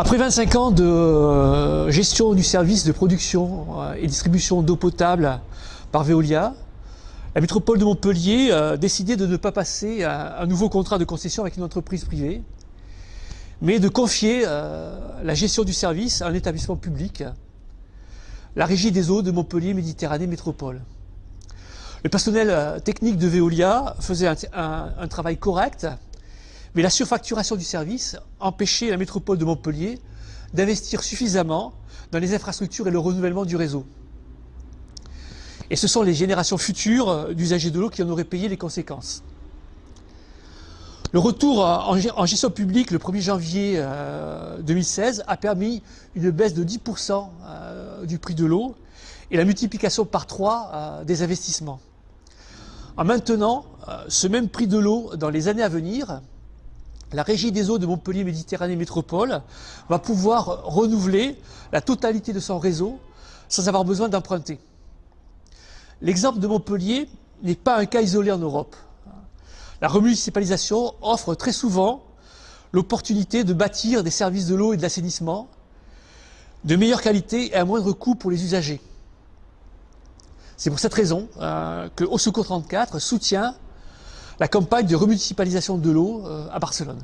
Après 25 ans de euh, gestion du service de production euh, et distribution d'eau potable par Veolia, la métropole de Montpellier a décidé de ne pas passer un nouveau contrat de concession avec une entreprise privée, mais de confier euh, la gestion du service à un établissement public, la Régie des eaux de Montpellier Méditerranée Métropole. Le personnel technique de Veolia faisait un travail correct, mais la surfacturation du service empêchait la métropole de Montpellier d'investir suffisamment dans les infrastructures et le renouvellement du réseau. Et ce sont les générations futures d'usagers de l'eau qui en auraient payé les conséquences. Le retour en gestion publique le 1er janvier 2016 euh, a permis une baisse de 10% euh, du prix de l'eau et la multiplication par 3 euh, des investissements. En maintenant ce même prix de l'eau dans les années à venir, la Régie des eaux de Montpellier Méditerranée Métropole va pouvoir renouveler la totalité de son réseau sans avoir besoin d'emprunter. L'exemple de Montpellier n'est pas un cas isolé en Europe. La remunicipalisation offre très souvent l'opportunité de bâtir des services de l'eau et de l'assainissement de meilleure qualité et à moindre coût pour les usagers. C'est pour cette raison euh, que Au Secours 34 soutient la campagne de remunicipalisation de l'eau euh, à Barcelone.